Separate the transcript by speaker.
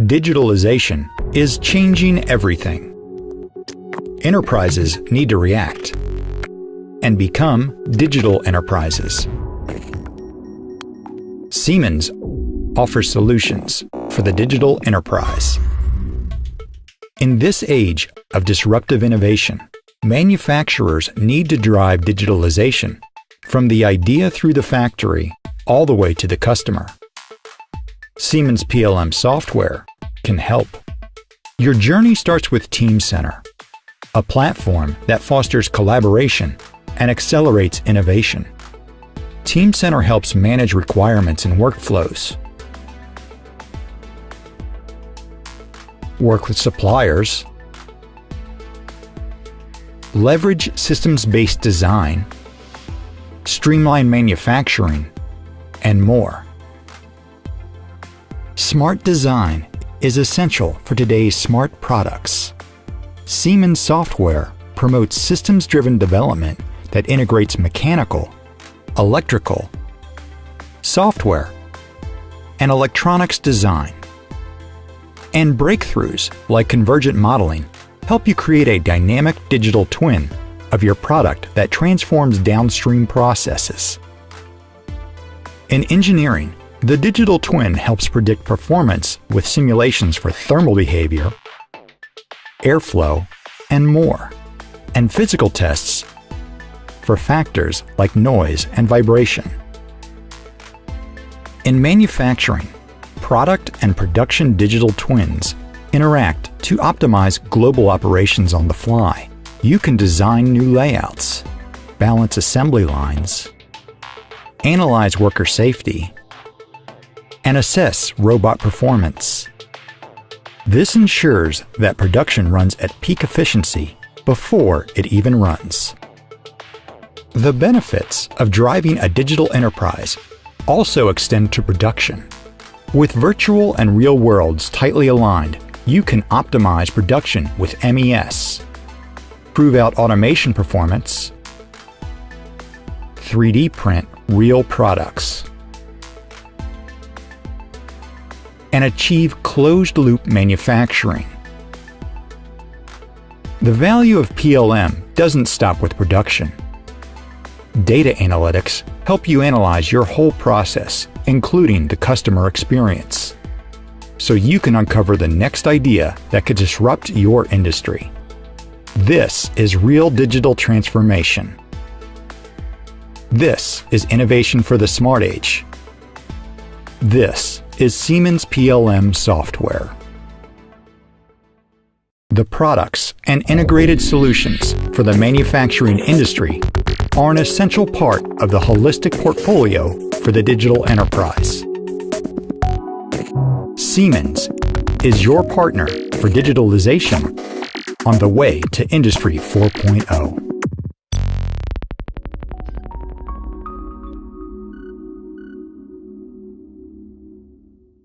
Speaker 1: Digitalization is changing everything. Enterprises need to react and become digital enterprises. Siemens offers solutions for the digital enterprise. In this age of disruptive innovation, manufacturers need to drive digitalization from the idea through the factory all the way to the customer. Siemens PLM software can help. Your journey starts with Teamcenter, a platform that fosters collaboration and accelerates innovation. Teamcenter helps manage requirements and workflows, work with suppliers, leverage systems-based design, streamline manufacturing, and more. Smart design is essential for today's smart products. Siemens software promotes systems-driven development that integrates mechanical, electrical, software, and electronics design. And breakthroughs like convergent modeling help you create a dynamic digital twin of your product that transforms downstream processes. In engineering, the digital twin helps predict performance with simulations for thermal behavior, airflow, and more, and physical tests for factors like noise and vibration. In manufacturing, product and production digital twins interact to optimize global operations on the fly. You can design new layouts, balance assembly lines, analyze worker safety, and assess robot performance. This ensures that production runs at peak efficiency before it even runs. The benefits of driving a digital enterprise also extend to production. With virtual and real worlds tightly aligned, you can optimize production with MES, prove out automation performance, 3D print real products, and achieve closed-loop manufacturing. The value of PLM doesn't stop with production. Data analytics help you analyze your whole process, including the customer experience, so you can uncover the next idea that could disrupt your industry. This is real digital transformation. This is innovation for the smart age. This is Siemens PLM software. The products and integrated solutions for the manufacturing industry are an essential part of the holistic portfolio for the digital enterprise. Siemens is your partner for digitalization on the way to Industry 4.0.